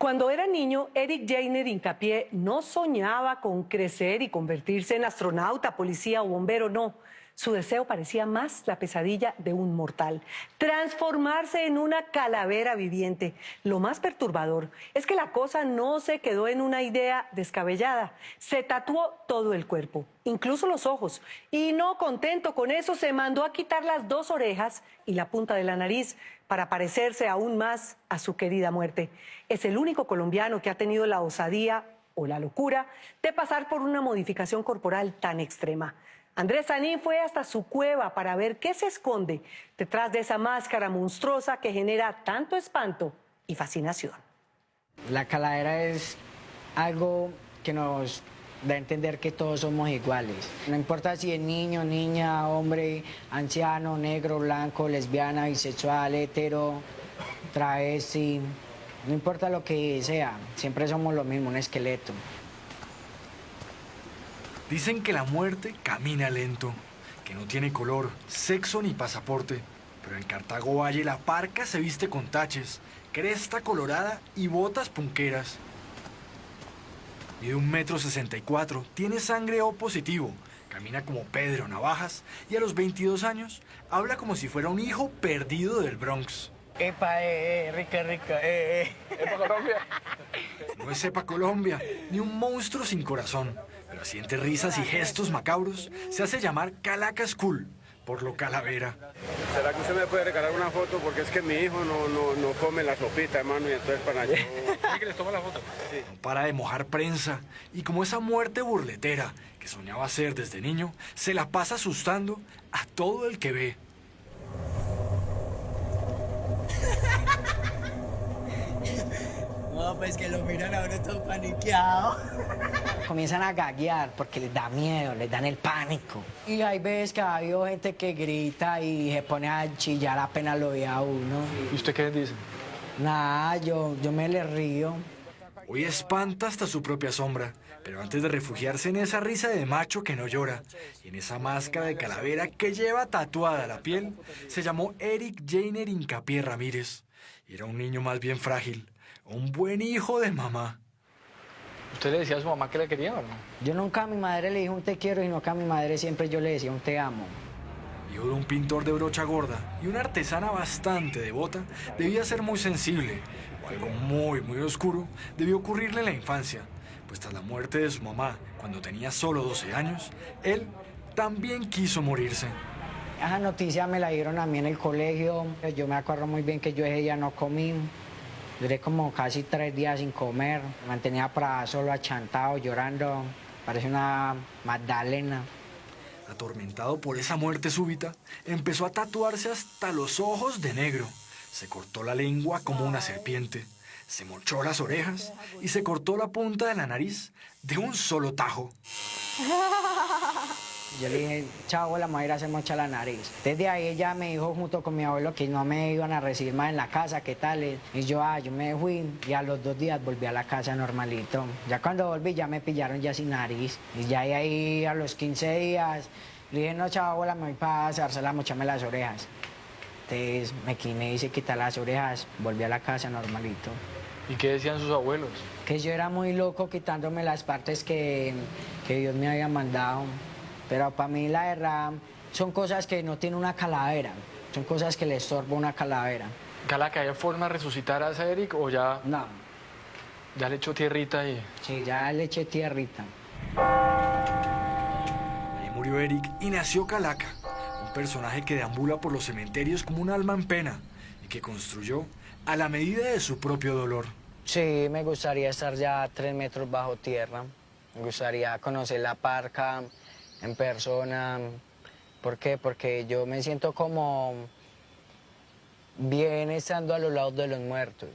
Cuando era niño, Eric Jainer Incapié no soñaba con crecer y convertirse en astronauta, policía o bombero, no. Su deseo parecía más la pesadilla de un mortal, transformarse en una calavera viviente. Lo más perturbador es que la cosa no se quedó en una idea descabellada, se tatuó todo el cuerpo, incluso los ojos, y no contento con eso se mandó a quitar las dos orejas y la punta de la nariz para parecerse aún más a su querida muerte. Es el único colombiano que ha tenido la osadía o la locura de pasar por una modificación corporal tan extrema. Andrés Sanín fue hasta su cueva para ver qué se esconde detrás de esa máscara monstruosa que genera tanto espanto y fascinación. La caladera es algo que nos da a entender que todos somos iguales. No importa si es niño, niña, hombre, anciano, negro, blanco, lesbiana, bisexual, hetero, travesti, no importa lo que sea, siempre somos lo mismo, un esqueleto. Dicen que la muerte camina lento, que no tiene color, sexo ni pasaporte. Pero en Cartago Valle la parca se viste con taches, cresta colorada y botas punqueras. Mide un metro sesenta y cuatro, tiene sangre O positivo, camina como Pedro Navajas y a los 22 años habla como si fuera un hijo perdido del Bronx. Epa, eh, eh, rica, rica, eh, eh. ¿Epa Colombia? No es Epa Colombia, ni un monstruo sin corazón pero siente risas y gestos macabros, se hace llamar Calacas Cool, por lo calavera. ¿Será que usted me puede regalar una foto? Porque es que mi hijo no, no, no come la sopita, hermano, y entonces para yo... que les toma la foto? No para de mojar prensa, y como esa muerte burletera que soñaba ser desde niño, se la pasa asustando a todo el que ve. No, pues que lo miran ahora todo paniqueado. Comienzan a gaguear porque les da miedo, les dan el pánico. Y hay veces que ha habido gente que grita y se pone a chillar apenas lo ve a uno. ¿Y usted qué dice? Nada, yo, yo me le río. Hoy espanta hasta su propia sombra, pero antes de refugiarse en esa risa de macho que no llora y en esa máscara de calavera que lleva tatuada la piel, se llamó Eric Jainer Incapié Ramírez. Era un niño más bien frágil, un buen hijo de mamá. ¿Usted le decía a su mamá que le quería o no? Yo nunca a mi madre le dije un te quiero, sino que a mi madre siempre yo le decía un te amo. Hijo de un pintor de brocha gorda y una artesana bastante devota, debía ser muy sensible, o algo muy, muy oscuro debió ocurrirle en la infancia, pues tras la muerte de su mamá, cuando tenía solo 12 años, él también quiso morirse. Esa noticia me la dieron a mí en el colegio, yo me acuerdo muy bien que yo ese día no comí, Duré como casi tres días sin comer, me mantenía para solo achantado, llorando, parece una magdalena. Atormentado por esa muerte súbita, empezó a tatuarse hasta los ojos de negro. Se cortó la lengua como una serpiente, se mochó las orejas y se cortó la punta de la nariz de un solo tajo. Yo le dije, chao, abuela, me voy a ir a hacer mocha la nariz. Desde ahí ella me dijo junto con mi abuelo que no me iban a recibir más en la casa, ¿qué tal? Y yo, ah, yo me fui y a los dos días volví a la casa normalito. Ya cuando volví ya me pillaron ya sin nariz. Y ya ahí a los 15 días le dije, no, chao, abuela, me voy para hacerse la mochame las orejas. Entonces me, me hice quitar las orejas, volví a la casa normalito. ¿Y qué decían sus abuelos? Que yo era muy loco quitándome las partes que, que Dios me había mandado. Pero para mí la verdad son cosas que no tiene una calavera, son cosas que le estorba una calavera. ¿Calaca, ¿hay forma de resucitar a ese Eric o ya...? No. ¿Ya le echó tierrita y...? Sí, ya le eché tierrita. Ahí murió Eric y nació Calaca, un personaje que deambula por los cementerios como un alma en pena y que construyó a la medida de su propio dolor. Sí, me gustaría estar ya tres metros bajo tierra. Me gustaría conocer la parca, en persona. ¿Por qué? Porque yo me siento como bien estando a los lados de los muertos.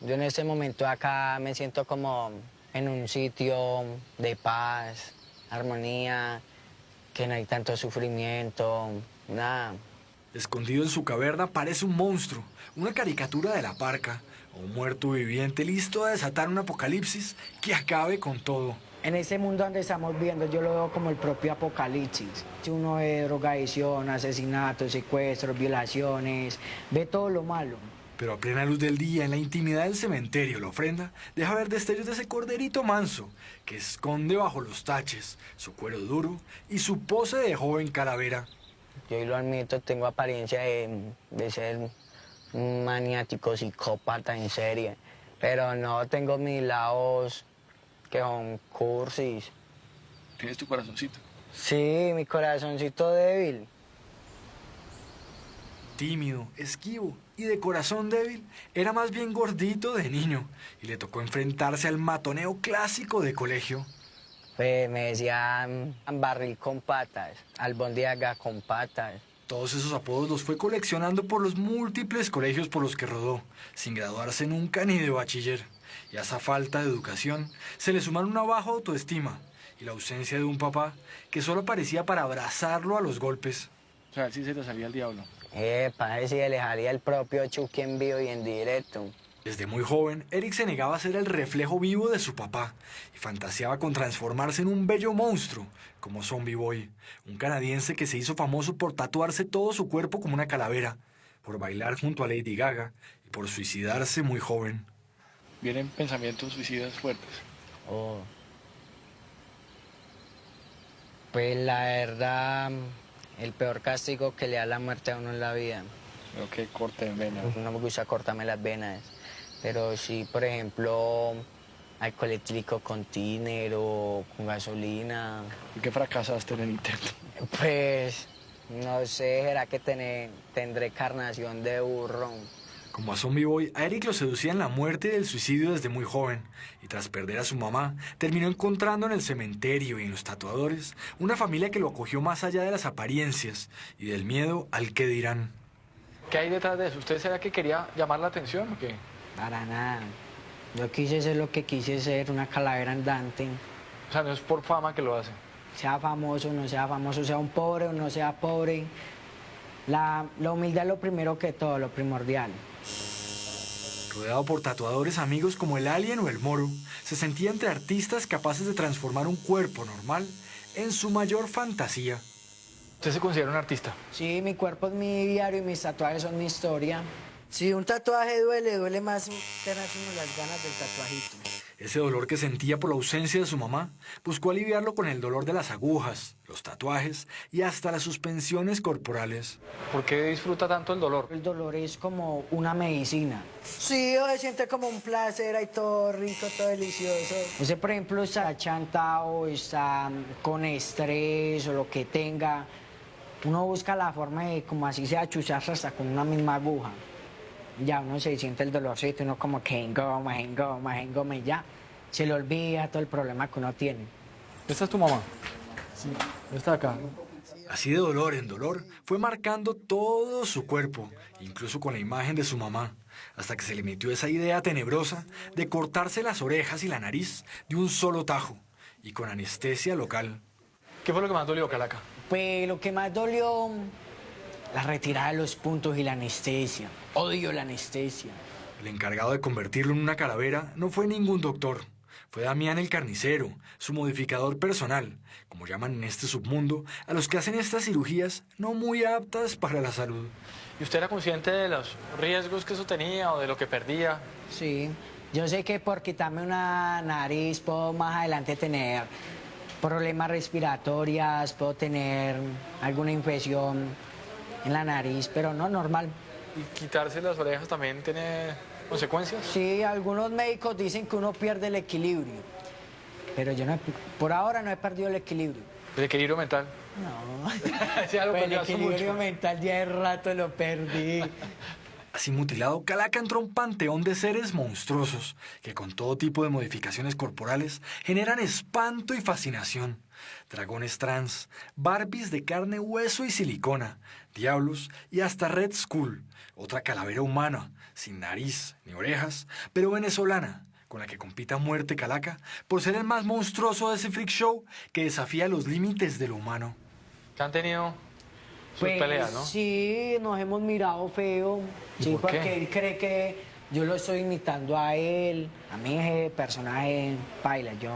Yo en este momento acá me siento como en un sitio de paz, armonía, que no hay tanto sufrimiento, nada. Escondido en su caverna parece un monstruo, una caricatura de la parca, un muerto viviente listo a desatar un apocalipsis que acabe con todo. En ese mundo donde estamos viendo, yo lo veo como el propio apocalipsis. Uno ve drogadicción, asesinatos, secuestros, violaciones, ve todo lo malo. Pero a plena luz del día, en la intimidad del cementerio, la ofrenda deja ver destellos de ese corderito manso que esconde bajo los taches su cuero duro y su pose de joven calavera. Yo lo admito, tengo apariencia de, de ser un maniático psicópata en serie, pero no tengo mis lados que son cursis. Tienes tu corazoncito. Sí, mi corazoncito débil. Tímido, esquivo y de corazón débil, era más bien gordito de niño y le tocó enfrentarse al matoneo clásico de colegio. Pues me decían barril con patas, albondiaga con patas. Todos esos apodos los fue coleccionando por los múltiples colegios por los que rodó, sin graduarse nunca ni de bachiller. Y a esa falta de educación se le sumaron una baja autoestima y la ausencia de un papá que solo parecía para abrazarlo a los golpes. O sea, él sí se le salía el diablo. Epa, ese sí le dejaría el propio Chucky en vivo y en directo. Desde muy joven, Eric se negaba a ser el reflejo vivo de su papá y fantaseaba con transformarse en un bello monstruo, como Zombie Boy, un canadiense que se hizo famoso por tatuarse todo su cuerpo como una calavera, por bailar junto a Lady Gaga y por suicidarse muy joven. Vienen pensamientos suicidas fuertes. Oh. Pues la verdad, el peor castigo que le da la muerte a uno en la vida. Creo que corte en vena. No me gusta cortarme las venas. Pero sí, por ejemplo, alcohol etílico con tiner o con gasolina. ¿Y qué fracasaste en el intento? Pues, no sé, será que tené- tendré carnación de burro. Como a Zombie Boy, a Eric lo seducían la muerte y el suicidio desde muy joven, y tras perder a su mamá, terminó encontrando en el cementerio y en los tatuadores una familia que lo acogió más allá de las apariencias y del miedo al que dirán. ¿Qué hay detrás de eso? ¿Usted será que quería llamar la atención o qué? Para nada. Yo quise ser lo que quise ser, una calavera andante. O sea, no es por fama que lo hace. Sea famoso, no sea famoso, sea un pobre o no sea pobre. La, la humildad es lo primero que todo, lo primordial. Rodeado por tatuadores amigos como el Alien o el Moro, se sentía entre artistas capaces de transformar un cuerpo normal en su mayor fantasía. ¿Usted se considera un artista? Sí, mi cuerpo es mi diario y mis tatuajes son mi historia. Si un tatuaje duele, duele más tenerse uno las ganas del tatuajito. Ese dolor que sentía por la ausencia de su mamá, buscó aliviarlo con el dolor de las agujas, los tatuajes y hasta las suspensiones corporales. ¿Por qué disfruta tanto el dolor? El dolor es como una medicina. Sí, se siente como un placer ahí todo rico, todo delicioso. Usted, por ejemplo, está chantado, está con estrés o lo que tenga. Uno busca la forma de, como así sea, chucharse hasta con una misma aguja. Ya uno se siente el dolorcito, uno como que engoma, engoma, engoma y ya. Se le olvida todo el problema que uno tiene. ¿Esta es tu mamá? Sí. Está acá. Así de dolor en dolor, fue marcando todo su cuerpo, incluso con la imagen de su mamá, hasta que se le metió esa idea tenebrosa de cortarse las orejas y la nariz de un solo tajo y con anestesia local. ¿Qué fue lo que más dolió, Calaca? Pues lo que más dolió, la retirada de los puntos y la anestesia. Odio la anestesia. El encargado de convertirlo en una calavera no fue ningún doctor, fue Damián el carnicero, su modificador personal, como llaman en este submundo a los que hacen estas cirugías no muy aptas para la salud. ¿Y usted era consciente de los riesgos que eso tenía o de lo que perdía? Sí, yo sé que por quitarme una nariz puedo más adelante tener problemas respiratorios, puedo tener alguna infección en la nariz, pero no normal. ¿Y quitarse las orejas también tiene consecuencias? Sí, algunos médicos dicen que uno pierde el equilibrio, pero yo no, he- por ahora no he perdido el equilibrio. ¿El equilibrio mental? No, algo Pues el equilibrio mucho. mental ya de rato lo perdí. Así mutilado, Calaca entró un panteón de seres monstruosos que con todo tipo de modificaciones corporales generan espanto y fascinación. Dragones trans, Barbies de carne, hueso y silicona, diablos y hasta Red Skull, otra calavera humana, sin nariz ni orejas, pero venezolana, con la que compita muerte Calaca por ser el más monstruoso de ese freak show que desafía los límites de lo humano. Que han tenido Pues. Sí, nos hemos mirado feo. ¿Y Sí, por qué? porque él cree que yo lo estoy imitando a él. A mí ese personaje baila, yo.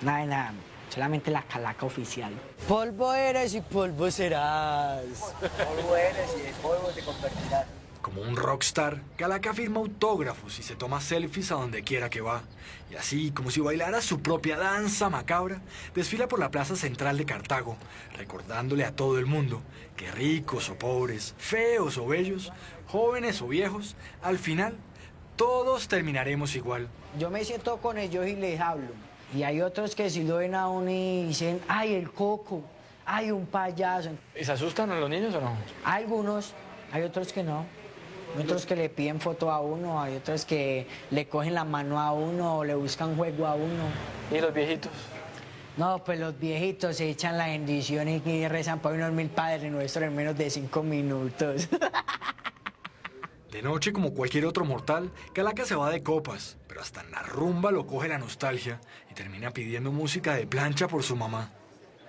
Nada de nada. Solamente la calaca oficial. Polvo eres y polvo serás. polvo eres y de polvo te convertirás. Como un rockstar, Calaca firma autógrafos y se toma selfies a donde quiera que va. Y así, como si bailara su propia danza macabra, desfila por la plaza central de Cartago, recordándole a todo el mundo que ricos o pobres, feos o bellos, jóvenes o viejos, al final todos terminaremos igual. Yo me siento con ellos y les hablo. Y hay otros que si lo ven a uno y dicen, ay, el coco, ay, un payaso. ¿Y se asustan a los niños o no? Algunos, hay otros que no. Hay otros que le piden foto a uno, hay otros que le cogen la mano a uno o le buscan juego a uno. ¿Y los viejitos? No, pues los viejitos se echan la bendición y rezan para unos mil padres nuestros en menos de cinco minutos. De noche, como cualquier otro mortal, Calaca se va de copas, pero hasta en la rumba lo coge la nostalgia y termina pidiendo música de plancha por su mamá.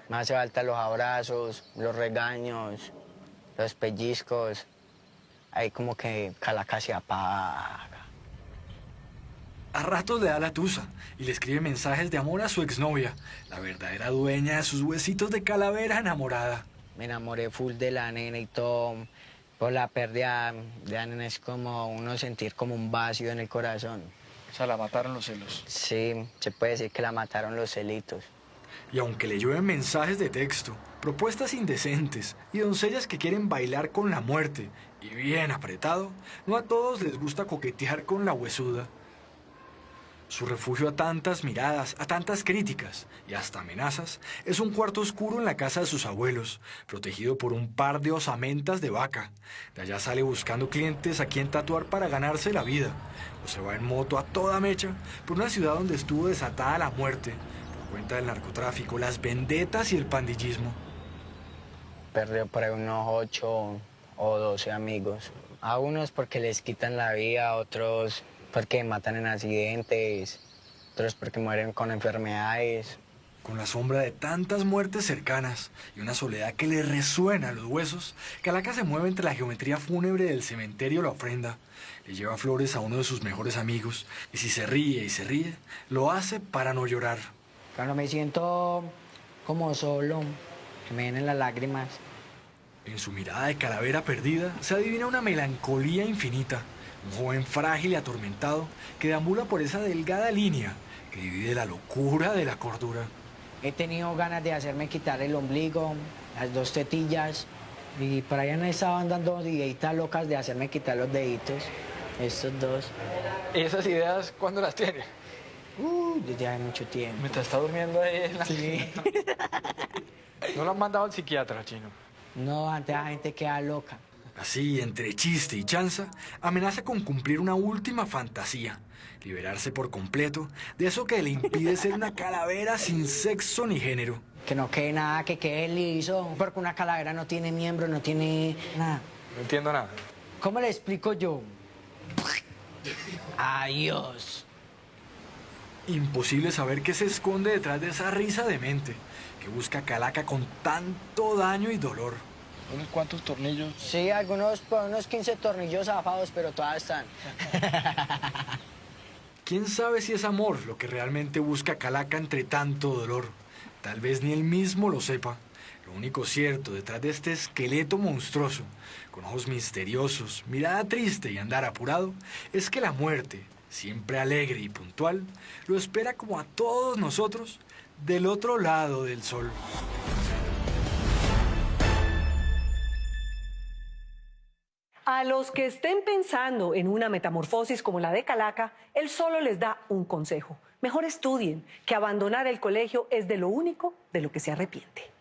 Me hace falta los abrazos, los regaños, los pellizcos. Ahí como que Calaca se apaga. A ratos le da la tusa y le escribe mensajes de amor a su exnovia, la verdadera dueña de sus huesitos de calavera enamorada. Me enamoré full de la nena y todo. Por la pérdida de la nena es como uno sentir como un vacío en el corazón. O sea, la mataron los celos. Sí, se puede decir que la mataron los celitos. Y aunque le llueven mensajes de texto, propuestas indecentes y doncellas que quieren bailar con la muerte y bien apretado, no a todos les gusta coquetear con la huesuda. Su refugio a tantas miradas, a tantas críticas y hasta amenazas es un cuarto oscuro en la casa de sus abuelos, protegido por un par de osamentas de vaca. De allá sale buscando clientes a quien tatuar para ganarse la vida, o se va en moto a toda mecha por una ciudad donde estuvo desatada la muerte, por cuenta del narcotráfico, las vendetas y el pandillismo. Perdió por unos ocho o doce amigos. A unos porque les quitan la vida, a otros porque matan en accidentes, otros porque mueren con enfermedades. Con la sombra de tantas muertes cercanas y una soledad que le resuena a los huesos, Calaca se mueve entre la geometría fúnebre del cementerio la ofrenda. Le lleva flores a uno de sus mejores amigos y si se ríe y se ríe, lo hace para no llorar. Cuando me siento como solo, que me vienen las lágrimas. En su mirada de calavera perdida se adivina una melancolía infinita. Un joven frágil y atormentado que deambula por esa delgada línea que divide la locura de la cordura. He tenido ganas de hacerme quitar el ombligo, las dos tetillas, y por allá me estaban dando ideitas locas de hacerme quitar los deditos, estos dos. ¿Y esas ideas cuándo las tiene? Uh, desde hace mucho tiempo. Mientras está durmiendo ahí en la... Sí. ¿No lo han mandado al psiquiatra, chino? No, antes la gente queda loca. Así, entre chiste y chanza, amenaza con cumplir una última fantasía. Liberarse por completo de eso que le impide ser una calavera sin sexo ni género. Que no quede nada, que quede liso, porque una calavera no tiene miembro, no tiene nada. No entiendo nada. ¿Cómo le explico yo? Adiós. Imposible saber qué se esconde detrás de esa risa de mente que busca Calaca con tanto daño y dolor. ¿Unos cuantos tornillos? Sí, algunos, pues, unos 15 tornillos zafados, pero todas están. ¿Quién sabe si es amor lo que realmente busca Calaca entre tanto dolor? Tal vez ni él mismo lo sepa. Lo único cierto detrás de este esqueleto monstruoso, con ojos misteriosos, mirada triste y andar apurado, es que la muerte, siempre alegre y puntual, lo espera como a todos nosotros del otro lado del sol. A los que estén pensando en una metamorfosis como la de Calaca, él solo les da un consejo. Mejor estudien, que abandonar el colegio es de lo único de lo que se arrepiente.